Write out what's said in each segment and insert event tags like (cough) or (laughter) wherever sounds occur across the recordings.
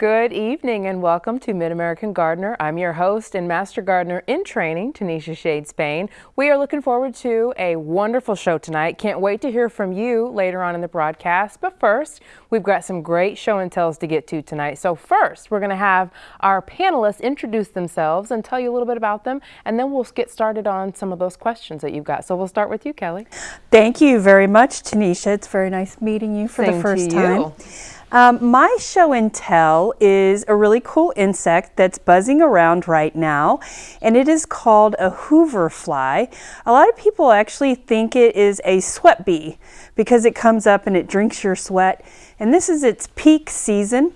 Good evening and welcome to Mid-American Gardener. I'm your host and Master Gardener in Training, Tanisha Shade Spain. We are looking forward to a wonderful show tonight. Can't wait to hear from you later on in the broadcast. But first, we've got some great show and tells to get to tonight. So first, we're going to have our panelists introduce themselves and tell you a little bit about them. And then we'll get started on some of those questions that you've got. So we'll start with you, Kelly. Thank you very much, Tanisha. It's very nice meeting you for Same the first time. Um, my show and tell is a really cool insect that's buzzing around right now, and it is called a hover fly. A lot of people actually think it is a sweat bee because it comes up and it drinks your sweat, and this is its peak season.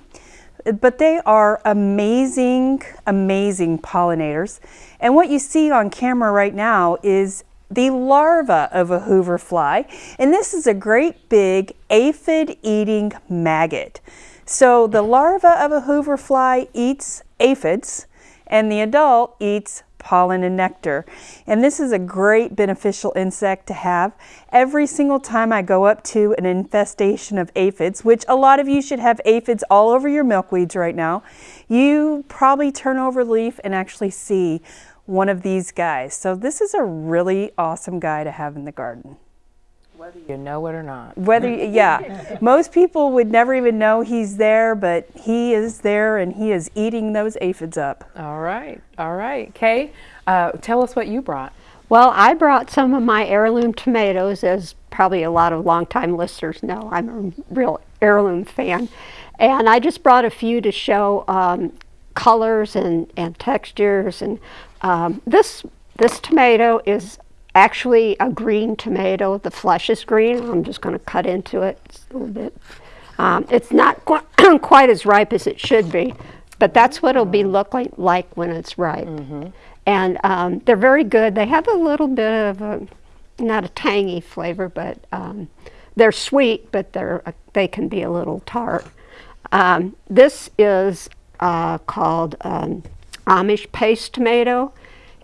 But they are amazing, amazing pollinators. And what you see on camera right now is the larva of a hover fly. And this is a great big aphid eating maggot. So the larva of a hover fly eats aphids and the adult eats pollen and nectar. And this is a great beneficial insect to have. Every single time I go up to an infestation of aphids, which a lot of you should have aphids all over your milkweeds right now, you probably turn over leaf and actually see one of these guys. So this is a really awesome guy to have in the garden. Whether you know it or not. Whether, yeah, most people would never even know he's there, but he is there and he is eating those aphids up. All right. All right. Kay, uh, tell us what you brought. Well, I brought some of my heirloom tomatoes, as probably a lot of longtime listeners know. I'm a real heirloom fan. And I just brought a few to show um, colors and, and textures. And um, this, this tomato is actually a green tomato. The flesh is green. I'm just going to cut into it a little bit. Um, it's not qu (clears throat) quite as ripe as it should be, but that's what it'll be looking like, like when it's ripe. Mm -hmm. And um, they're very good. They have a little bit of a, not a tangy flavor, but um, they're sweet, but they're, uh, they can be a little tart. Um, this is uh, called um, Amish paste tomato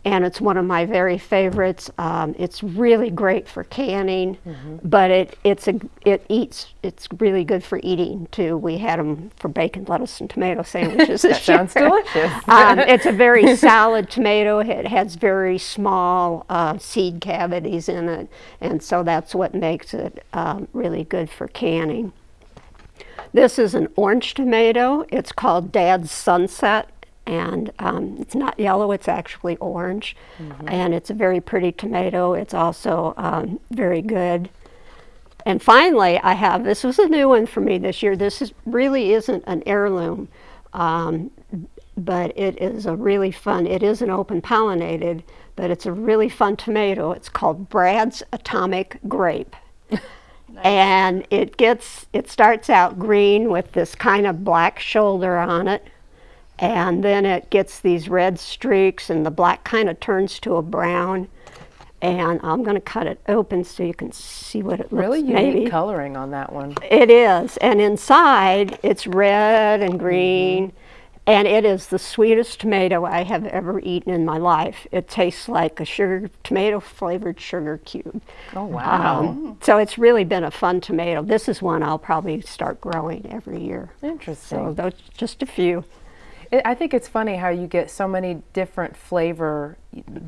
and it's one of my very favorites. Um, it's really great for canning, mm -hmm. but it it's a it eats. It's really good for eating too. We had them for bacon, lettuce, and tomato sandwiches. (laughs) that sounds delicious. (laughs) um, (laughs) it's a very solid tomato. It has very small uh, seed cavities in it, and so that's what makes it um, really good for canning. This is an orange tomato. It's called Dad's Sunset and um, it's not yellow, it's actually orange. Mm -hmm. And it's a very pretty tomato. It's also um, very good. And finally, I have, this was a new one for me this year. This is, really isn't an heirloom, um, but it is a really fun, it is an open pollinated, but it's a really fun tomato. It's called Brad's Atomic Grape. (laughs) Nice. And it gets, it starts out green with this kind of black shoulder on it and then it gets these red streaks and the black kind of turns to a brown and I'm going to cut it open so you can see what it looks like. really unique maybe. coloring on that one. It is and inside it's red and green mm -hmm. and it is the sweetest tomato I have ever eaten in my life. It tastes like a sugar tomato flavored sugar cube. Oh wow. Um, so it's really been a fun tomato. This is one I'll probably start growing every year. Interesting. So those just a few. I think it's funny how you get so many different flavor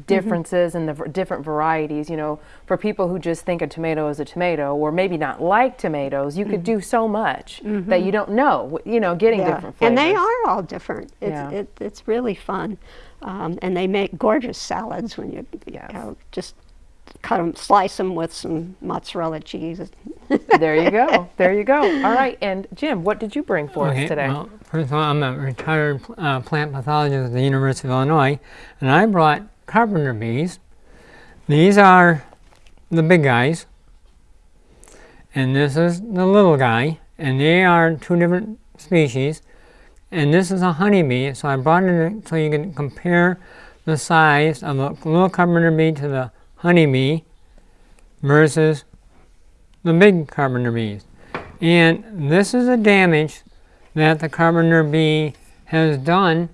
differences mm -hmm. and the different varieties. You know, for people who just think a tomato is a tomato, or maybe not like tomatoes, you mm -hmm. could mm-hmm. do so much mm -hmm. that you don't know. You know, getting yeah. different flavors. And they are all different. It's yeah. it, it's really fun, um, and they make gorgeous salads when you, yes. you know, just cut them, slice them with some mozzarella cheese. (laughs) there you go. There you go. (laughs) All right. And Jim, what did you bring for okay, us today? Well, first of all, I'm a retired uh, plant pathologist at the University of Illinois, and I brought carpenter bees. These are the big guys, and this is the little guy, and they are two different species. And this is a honeybee, so I brought it so you can compare the size of a little carpenter bee to the honeybee versus the big carpenter bees. And this is the damage that the carpenter bee has done.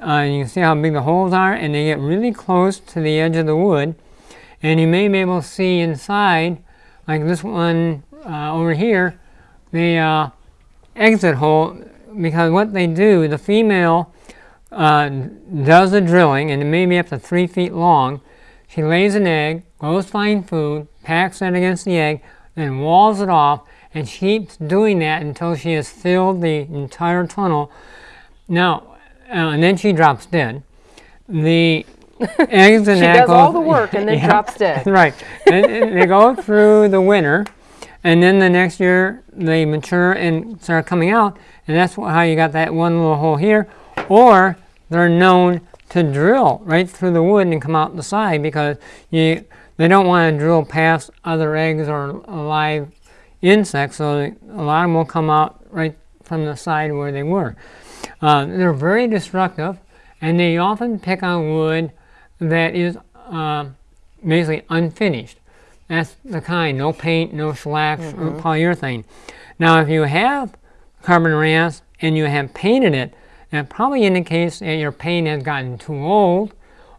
Uh, you can see how big the holes are and they get really close to the edge of the wood. And you may be able to see inside, like this one uh, over here, the uh, exit hole because what they do, the female uh, does the drilling, and it may be up to three feet long. She lays an egg, goes find food, packs it against the egg, then walls it off, and she keeps doing that until she has filled the entire tunnel. Now, uh, and then she drops dead. The (laughs) eggs and She does all the work and then (laughs) Yeah. drops dead. (laughs) right. and, and they go through the winter, and then the next year they mature and start coming out, and that's how you got that one little hole here. Or they're known to drill right through the wood and come out the side because you they don't want to drill past other eggs or live insects, so a lot of them will come out right from the side where they were. Uh, they're very destructive, and they often pick on wood that is uh, basically unfinished. That's the kind, no paint, no shellac, or polyurethane. Now, if you have carbon ranch and you have painted it, that probably indicates that your paint has gotten too old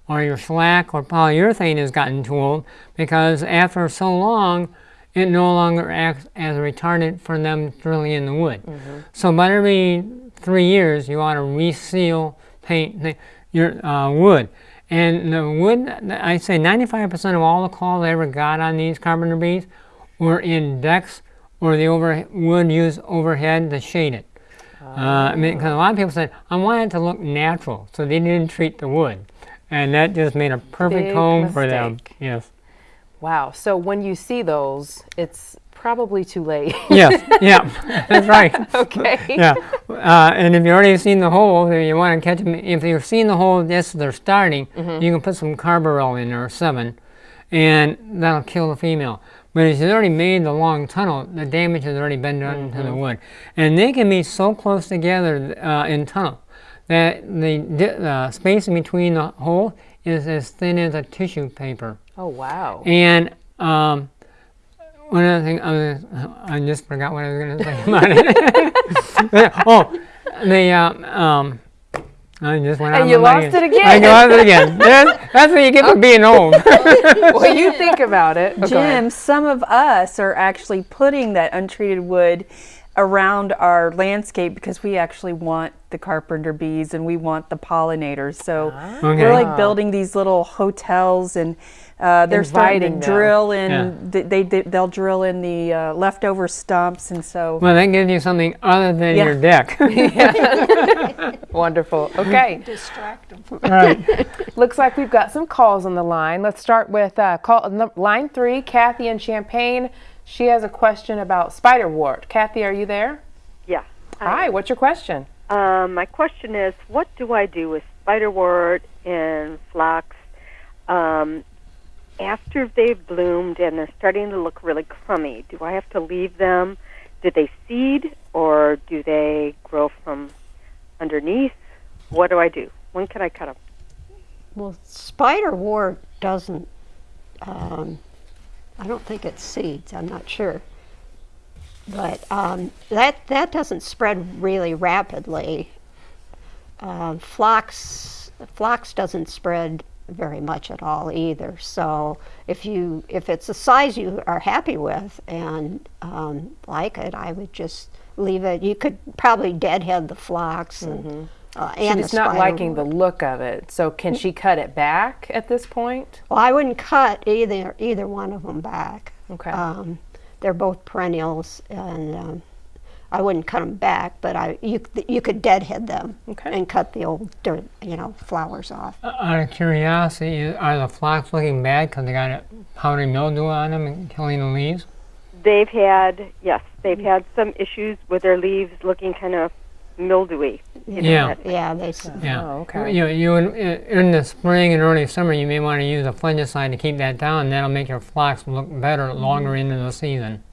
or your shellac or polyurethane has gotten too old because after so long, it no longer acts as a retardant for them drilling in the wood. So about every three years, you ought to reseal paint your uh, wood. And the wood, I say 95% of all the calls I ever got on these carpenter bees were in decks or the over, wood used overhead to shade it. Uh, I mean, 'cause a lot of people said, I want it to look natural, so they didn't treat the wood. And that just made a perfect Big home for them. Yes. Wow. So when you see those, it's probably too late. Yes, yeah, (laughs) that's right. okay. Yeah, uh, and if you've already seen the hole, then you want to catch them. If you've seen the hole as they're starting, Mm-hmm. you can put some carbaryl in there, or Sevin, and that'll kill the female. But if she's already made the long tunnel, the damage has already been done to Mm-hmm. the wood. And they can be so close together uh, in tunnel that the uh, space in between the hole is as thin as a tissue paper. Oh wow. And um, one other thing, I, was, I just forgot what I was going to say about it. (laughs) oh, the um, um, I just went And you lost mind. it again. I lost it again. (laughs) That's, that's what you get for being old. (laughs) well, you (laughs) think about it. Oh. Jim, some of us are actually putting that untreated wood around our landscape because we actually want the carpenter bees and we want the pollinators. So Okay. we're like building these little hotels and uh, they're starting to drill in. Yeah. They, they they'll drill in the uh, leftover stumps and so. well, that gives you something other than Yeah. your deck. (laughs) Wonderful. (laughs) Okay. Distract them. right. (laughs) Looks like we've got some calls on the line. Let's start with uh, call line three, Kathy in Champaign. She has a question about spiderwort. Kathy, are you there? Yeah. Hi. What's your question? Um, my question is, what do I do with spiderwort and phlox um, after they've bloomed and they're starting to look really crummy? Do I have to leave them? Do they seed or do they grow from underneath? What do I do? When can I cut them? Well, spiderwort doesn't. Um, I don't think it seeds. I'm not sure. But um, that that doesn't spread really rapidly. Uh, phlox doesn't spread very much at all either. So if you if it's a size you are happy with and um, like it, I would just leave it. You could probably deadhead the phlox and. Uh, and She's not liking the look of it. So can she cut it back at this point? Well, I wouldn't cut either either one of them back. Okay. Um, they're both perennials, and um, I wouldn't cut them back, but I you you could deadhead them Okay. and cut the old dirt, you know, flowers off. Uh, out of curiosity, are the phlox looking bad because they got a powdery mildew on them and killing the leaves? They've had, yes, they've mm. had some issues with their leaves looking kind of mildewy. you know, Yeah. that- Yeah, they. Yeah. Oh, okay. You, you in, in the spring and early summer, you may want to use a fungicide to keep that down. And That'll make your phlox look better longer mm. into the season.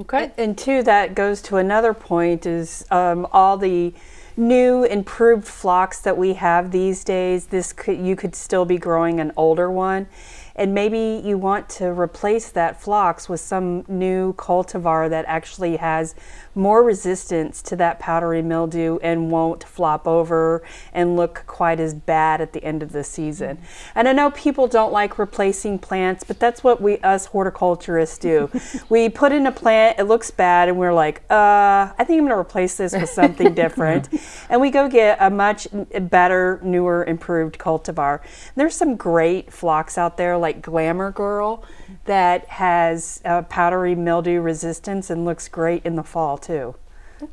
Okay. And two, that goes to another point is um, all the new improved phlox that we have these days. This could you could still be growing an older one, and maybe you want to replace that phlox with some new cultivar that actually has more resistance to that powdery mildew and won't flop over and look quite as bad at the end of the season. And I know people don't like replacing plants, but that's what we us horticulturists do. (laughs) we put in a plant, it looks bad, and we're like, uh, I think I'm going to replace this with something (laughs) different. and we go get a much better, newer, improved cultivar. There's some great phlox out there like Glamour Girl that has uh, powdery mildew resistance and looks great in the fall too.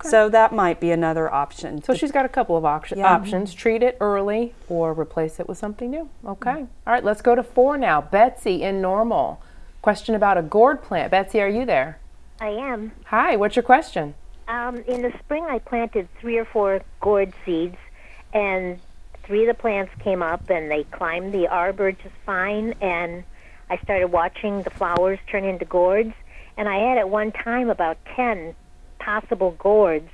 So that might be another option. So she's got a couple of option, Yeah. options. Treat it early or replace it with something new. Okay. All right, let's go to four now. Betsy in Normal. Question about a gourd plant. Betsy, are you there? I am. Hi, what's your question? Um, in the spring, I planted three or four gourd seeds, and three of the plants came up and they climbed the arbor just fine. And I started watching the flowers turn into gourds, and I had at one time about 10 possible gourds.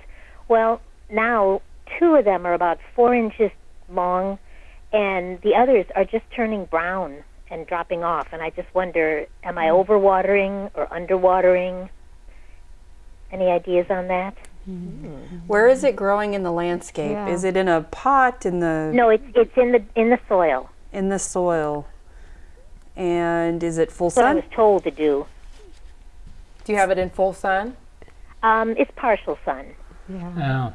Well, now two of them are about four inches long, and the others are just turning brown and dropping off. And I just wonder, am I hmm. overwatering or underwatering? Any ideas on that? Where is it growing in the landscape? Yeah. Is it in a pot in the No, it's it's in the in the soil. in the soil? And is it full That's what I was told to do. Do you have it in full sun? Um, it's partial sun. Oh.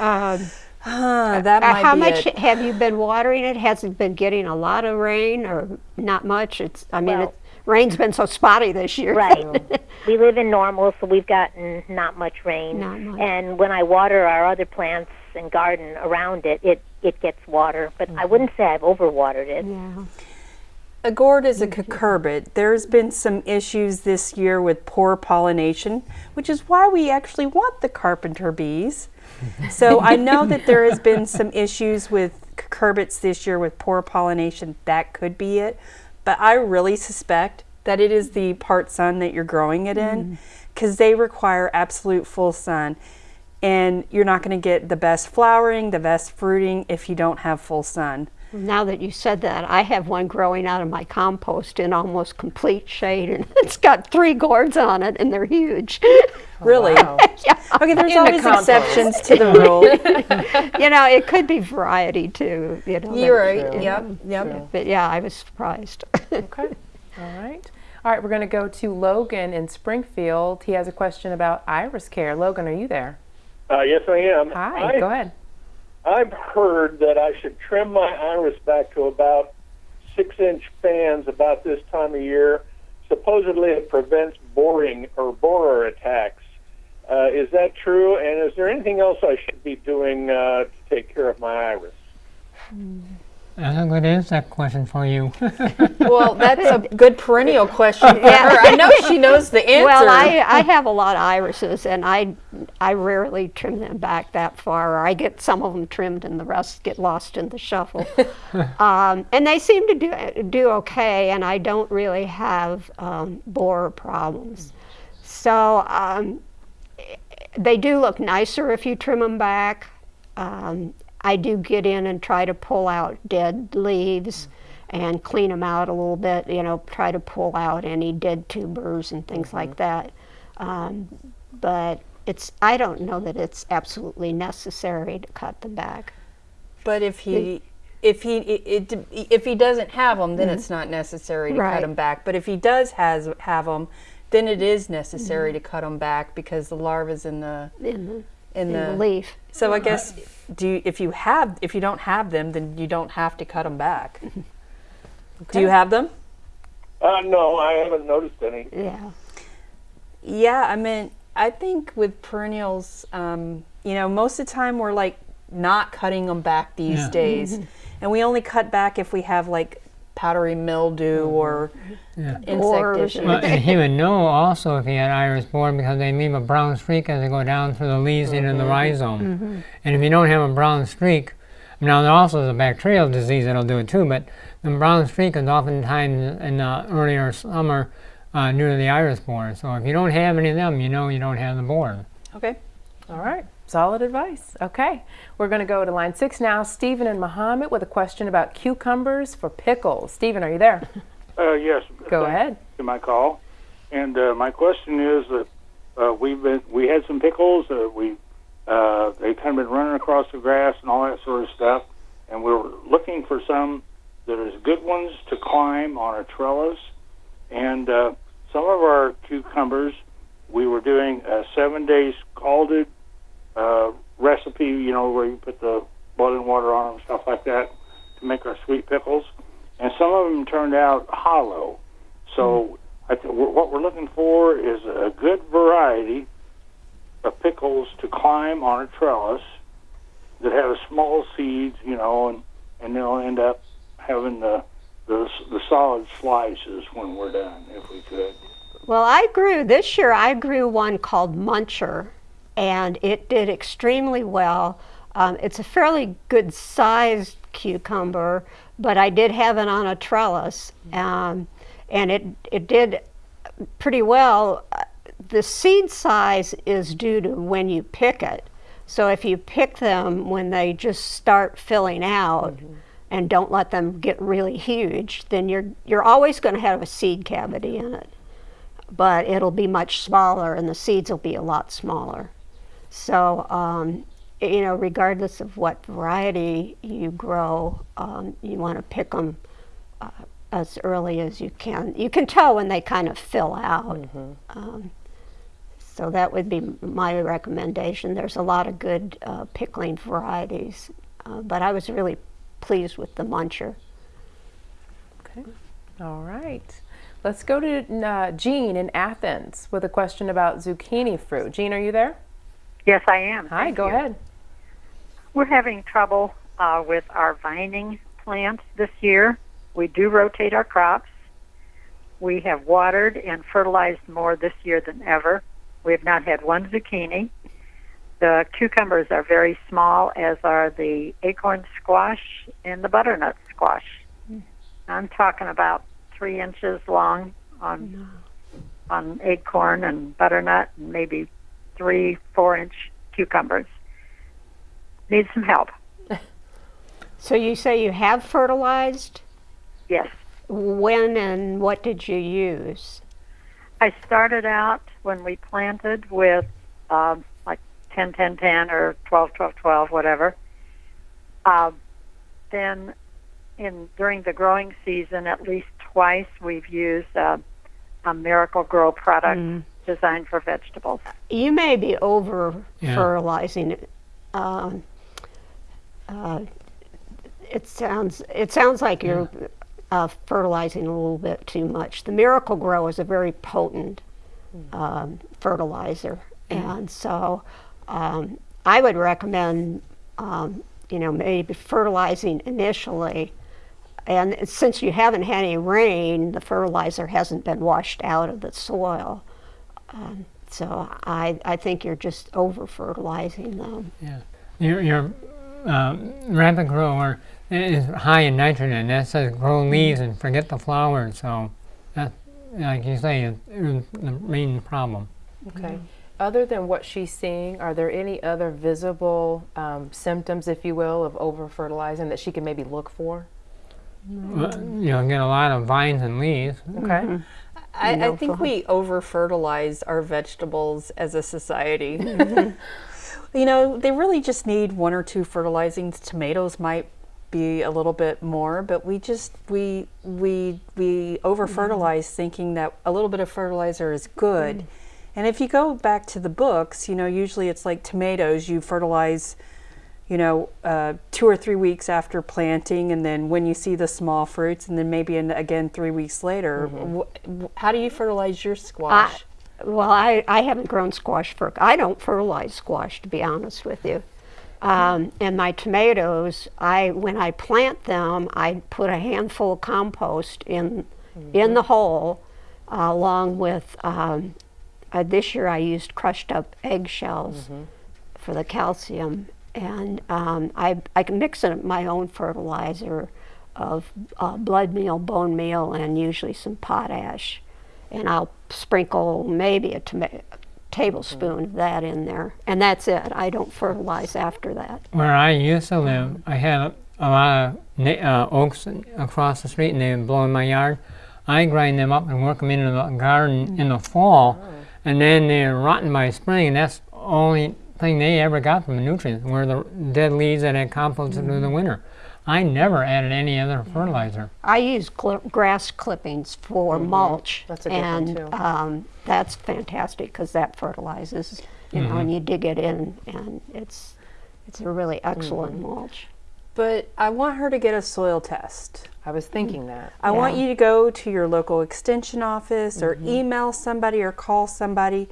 Um, Ah, that uh, might how be much it. have you been watering it? Has it been getting a lot of rain or not much? It's. I mean, Well- it, rain's been so spotty this year. Right. (laughs) we live in normal, so we've gotten not much rain. Not much. And when I water our other plants and garden around it, it it gets water. But I mm-hmm. wouldn't say I've overwatered it. Yeah. A gourd is a cucurbit. There's been some issues this year with poor pollination, which is why we actually want the carpenter bees. (laughs) So I know that there has been some issues with cucurbits this year with poor pollination. That could be it. But I really suspect that it is the part sun that you're growing it in mm. because they require absolute full sun. And you're not going to get the best flowering, the best fruiting if you don't have full sun. Now that you said that, I have one growing out of my compost in almost complete shade, and (laughs) it's got three gourds on it, and they're huge. (laughs) Really? Wow. Okay, there's In always compost. exceptions to the (laughs) rule. you know, it could be variety too. You know, You're that- right. Yep. Yep. But yeah, I was surprised. Okay. All right. All right, we're going to go to Logan in Springfield. He has a question about iris care. Logan, are you there? Uh, yes, I am. Hi, I, go ahead. I've heard that I should trim my iris back to about six inch fans about this time of year. Supposedly, it prevents boring or borer attacks. Uh, is that true? And is there anything else I should be doing uh, to take care of my iris? That's a good insect question for you. (laughs) Well, that's a (laughs) good perennial question for her. I know she knows the answer. (laughs) well, I, I have a lot of irises, and I I rarely trim them back that far. Or I get some of them trimmed, and the rest get lost in the shuffle. um, and they seem to do do okay, and I don't really have um, borer problems. So um, they do look nicer if you trim them back. Um, I do get in and try to pull out dead leaves and clean them out a little bit, you know, try to pull out any dead tubers and things mm-hmm. like that. Um, but it's, I don't know that it's absolutely necessary to cut them back. but if he, if he, it, it, if he doesn't have them, then it's mm-hmm. not necessary to cut them back. But if he does has have them, then it is necessary mm-hmm. to cut them back because the larva's in the In the, in in the the. leaf. So I guess do you, if you have if you don't have them, then you don't have to cut them back. Do you have them? Uh, no, I haven't noticed any. Yeah. Yeah, I mean, I think with perennials, um, you know, most of the time we're like not cutting them back these Yeah. days, and we only cut back if we have like powdery mildew mm-hmm. or Yeah. insect Borers issues. Well, and (laughs) he would know also if he had iris borer because they leave a brown streak as they go down through the leaves into the mm-hmm. rhizome. Mm-hmm. And if you don't have a brown streak, now there also is a bacterial disease that'll do it too, but the brown streak is oftentimes in the earlier summer uh, due to the iris borer. So if you don't have any of them, you know you don't have the borer. Okay. All right. Solid advice. Okay. We're going to go to line six now. Stephen and Mahomet with a question about cucumbers for pickles. Stephen, are you there? Uh, yes. Go ahead. To my call, and uh, my question is that uh, we've been we had some pickles that we uh, they kind of been running across the grass and all that sort of stuff, and we were looking for some that is good ones to climb on a trellis, and uh, some of our cucumbers we were doing a seven day scalded uh, recipe, you know, where you put the and water on them, stuff like that, to make our sweet pickles. And some of them turned out hollow. So I th- what we're looking for is a good variety of pickles to climb on a trellis that have small seeds, you know, and, and they'll end up having the, the the solid slices when we're done, if we could. Well, I grew this year. I grew one called Muncher, and it did extremely well. Um, it's a fairly good sized cucumber, but I did have it on a trellis, um, and it it did pretty well. The seed size is due to when you pick it. So if you pick them when they just start filling out and don't let them get really huge, then you're you're always going to have a seed cavity in it but it'll be much smaller and the seeds will be a lot smaller. So, um, you know, regardless of what variety you grow, um, you want to pick them uh, as early as you can. You can tell when they kind of fill out. Um, so that would be my recommendation. There's a lot of good uh, pickling varieties, uh, but I was really pleased with the muncher. Okay. All right. Let's go to uh, Jean in Athens with a question about zucchini fruit. Jean, are you there? Yes, I am. Hi, Thank go you. ahead. We're having trouble uh, with our vining plants this year. We do rotate our crops. We have watered and fertilized more this year than ever. We have not had one zucchini. The cucumbers are very small, as are the acorn squash and the butternut squash. I'm talking about three inches long on on acorn and butternut, and maybe three, four inch cucumbers. Need some help. (laughs) So you say you have fertilized? Yes. When and what did you use? I started out when we planted with um, like 10 10 10 or 12 12 12, whatever. Uh, then, in during the growing season, at least twice we've used uh, a Miracle-Gro product designed for vegetables. You may be over Yeah. fertilizing it. Um, uh, it sounds it sounds like you're uh, fertilizing a little bit too much. The Miracle-Gro is a very potent um, fertilizer, and so um, I would recommend um, you know maybe fertilizing initially. And since you haven't had any rain, the fertilizer hasn't been washed out of the soil. Um, so I, I think you're just over fertilizing them. Yeah. Your, your uh, rapid grower is high in nitrogen. That says grow leaves and forget the flowers. So, that, like you say, is, is the main problem. Okay. Other than what she's seeing, are there any other visible um, symptoms, if you will, of over fertilizing that she can maybe look for? Uh, You know, get a lot of vines and leaves. Okay. I, I think we over fertilize our vegetables as a society. (laughs) (laughs) you know, they really just need one or two fertilizings. Tomatoes might be a little bit more, but we just we we we over fertilize thinking that a little bit of fertilizer is good. And if you go back to the books, you know, usually it's like tomatoes, you fertilize you know, uh, two or three weeks after planting, and then when you see the small fruits, and then maybe in, again three weeks later. Wh- wh- how do you fertilize your squash? Well, I, I haven't grown squash for, I don't fertilize squash to be honest with you. Um, and my tomatoes, I when I plant them, I put a handful of compost in in the hole, uh, along with um, uh, this year I used crushed up eggshells for the calcium, and um, I I can mix in my own fertilizer of uh, blood meal, bone meal, and usually some potash, and I'll sprinkle maybe a toma- tablespoon of that in there, and that's it. I don't fertilize after that. Where I used to live, I had a, a lot of na- uh, oaks across the street, and they would blow in my yard. I grind them up and work them into the garden in the fall, and then they're rotten by spring. And that's the only thing they ever got from the nutrients were the dead leaves that had composted through the winter. I never added any other fertilizer. I use cl- grass clippings for mulch. That's a good one, and, too. Um, that's fantastic because that fertilizes, you know, and you dig it in, and it's it's a really excellent mulch. But I want her to get a soil test. I was thinking that. I want you to go to your local extension office or Mm-hmm. email somebody or call somebody.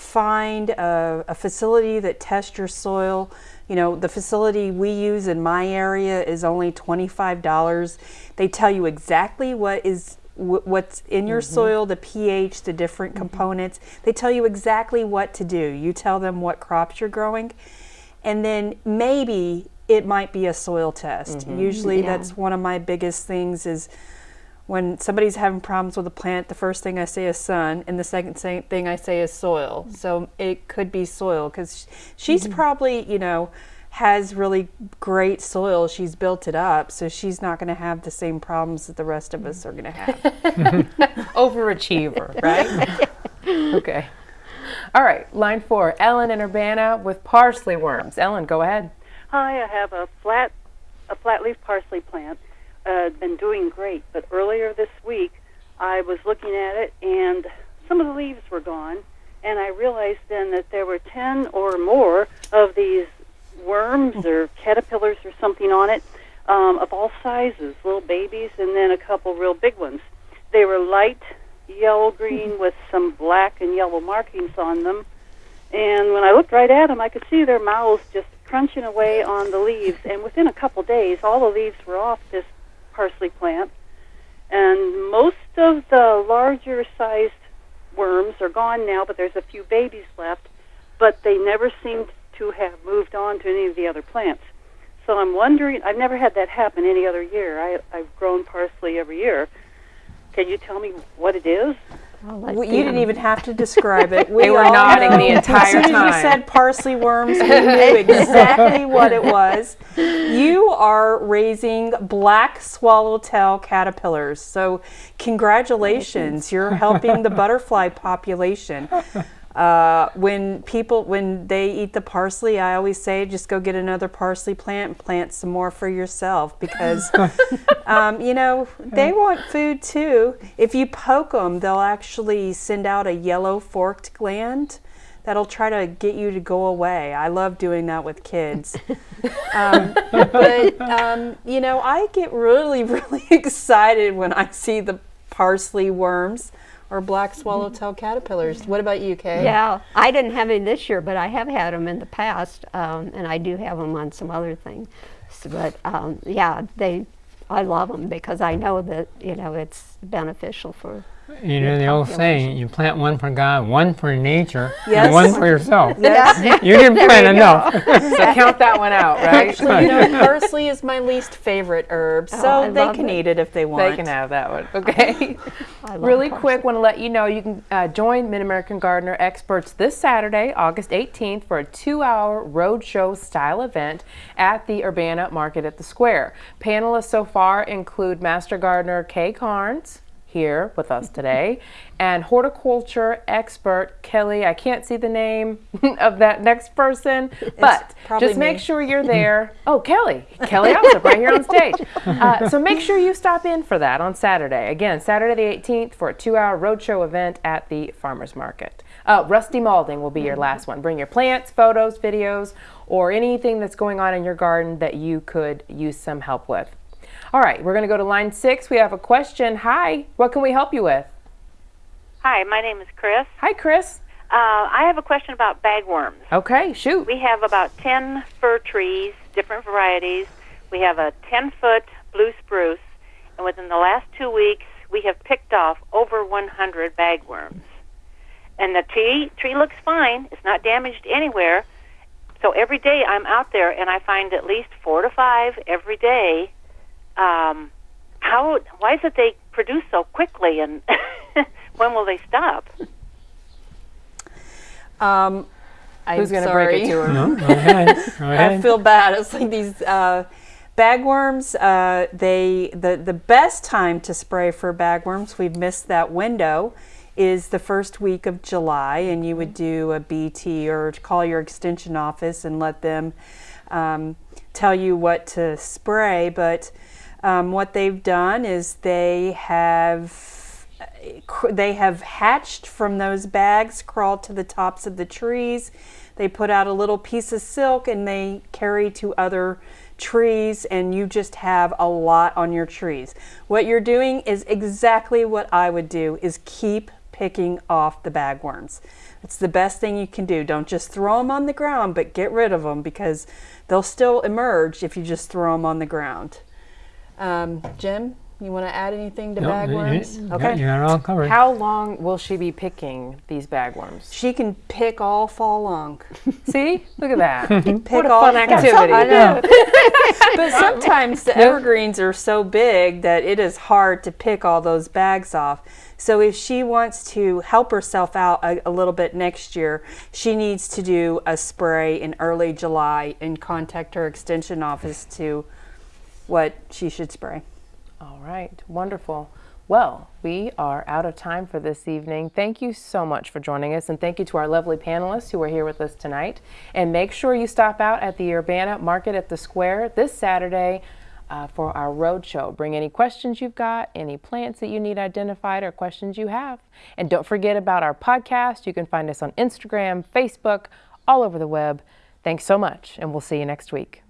Find a, a facility that tests your soil. You know, the facility we use in my area is only $25. They tell you exactly what is what's in your Mm-hmm. soil, the pH, the different components. They tell you exactly what to do. You tell them what crops you're growing, and then maybe it might be a soil test. Usually, Yeah. that's one of my biggest things is when somebody's having problems with a plant, the first thing I say is sun, and the second thing I say is soil. So it could be soil because she's mm-hmm. probably, you know, has really great soil. She's built it up, so she's not going to have the same problems that the rest of us are going to have. (laughs) Overachiever, (laughs) right? okay. All right, line four, Ellen in Urbana with parsley worms. Ellen, go ahead. Hi, I have a flat a flat leaf parsley plant. Uh, been doing great, but earlier this week I was looking at it and some of the leaves were gone, and I realized then that there were ten or more of these worms or caterpillars or something on it, um, of all sizes, little babies, and then a couple real big ones. They were light yellow green with some black and yellow markings on them. And when I looked right at them, I could see their mouths just crunching away on the leaves. And within a couple days, all the leaves were off this parsley plant. And most of the larger sized worms are gone now, but there's a few babies left. But they never seemed to have moved on to any of the other plants. So I'm wondering, I've never had that happen any other year. I, I've grown parsley every year. Can you tell me what it is? Oh, I'll Well, you didn't even have to describe it. (laughs) We They were nodding know. the entire time. As soon as you said parsley worms, we (laughs) knew exactly what it was. (laughs) You are raising black swallowtail caterpillars. So, congratulations! You're helping the butterfly population. Uh, when people when they eat the parsley, I always say just go get another parsley plant and plant some more for yourself because (laughs) um, you know they want food too. If you poke them, they'll actually send out a yellow forked gland that'll try to get you to go away. I love doing that with kids. (laughs) um, but um, you know, I get really (laughs) really excited when I see the parsley worms or black swallowtail caterpillars. What about you, Kay? Yeah, I didn't have any this year, but I have had them in the past, um, and I do have them on some other things. So, but um, yeah, they, I love them because I know that you know it's beneficial for. You know the old saying, you plant one for God, one for nature, Yes. and one for yourself. (laughs) Yes. You didn't (laughs) plant you enough. (laughs) So count that one out, right? Actually, you know, parsley is my least favorite herb, Oh, so I they can it. eat it if they want. They can have that one. Okay. Really parsley. quick, want to let you know you can uh, join Mid American Gardener experts this Saturday, August 18th, for a two hour roadshow style event at the Urbana Market at the Square. Panelists so far include Master Gardener Kay Carnes. Here with us today, (laughs) and horticulture expert Kelly. I can't see the name (laughs) of that next person, but just make me. sure you're (laughs) there. Oh, Kelly, Kelly Allsup, right here on stage. Uh, so make sure you stop in for that on Saturday. Again, Saturday the 18th for a two-hour roadshow event at the farmers market. Uh, Rusty Malding will be your last one. Bring your plants, photos, videos, or anything that's going on in your garden that you could use some help with. All right, we're going to go to line six. We have a question. Hi, what can we help you with? Hi, my name is Chris. Hi, Chris. Uh, I have a question about bagworms. Okay, shoot. We have about 10 fir trees, different varieties. We have a 10 foot blue spruce, and within the last two weeks, we have picked off over 100 bagworms. And the tree, tree looks fine, it's not damaged anywhere. So every day I'm out there and I find at least four to five every day. Um, how? Why is it they produce so quickly, and (laughs) when will they stop? Um, I'm Who's going to break it to her? No, go ahead. Go (laughs) I feel bad. It's like these uh, Bagworms, uh, they the, the best time to spray for bagworms, we've missed that window, is the first week of July, and you would do a BT or call your extension office and let them um, tell you what to spray. But um, what they've done is they have they have hatched from those bags, crawled to the tops of the trees. They put out a little piece of silk and they carry to other trees and you just have a lot on your trees. What you're doing is exactly what I would do is keep picking off the bagworms. It's the best thing you can do. Don't just throw them on the ground, but get rid of them because they'll still emerge if you just throw them on the ground. Um, Jim, you want to add anything to Nope, bagworms? you- Okay. you got it all covered. How long will she be picking these bagworms? She can pick all fall long. (laughs) See? Look at that. (laughs) Pick what a all fun activity. I know. (laughs) but sometimes the evergreens are so big that it is hard to pick all those bags off. So if she wants to help herself out a, a little bit next year, she needs to do a spray in early July and contact her extension office to what she should spray. All right, wonderful. Well, we are out of time for this evening. Thank you so much for joining us, and thank you to our lovely panelists who are here with us tonight. And make sure you stop out at the Urbana Market at the Square this Saturday uh, for our road show. Bring any questions you've got, any plants that you need identified, or questions you have. And don't forget about our podcast. You can find us on Instagram, Facebook, all over the web. Thanks so much, and we'll see you next week.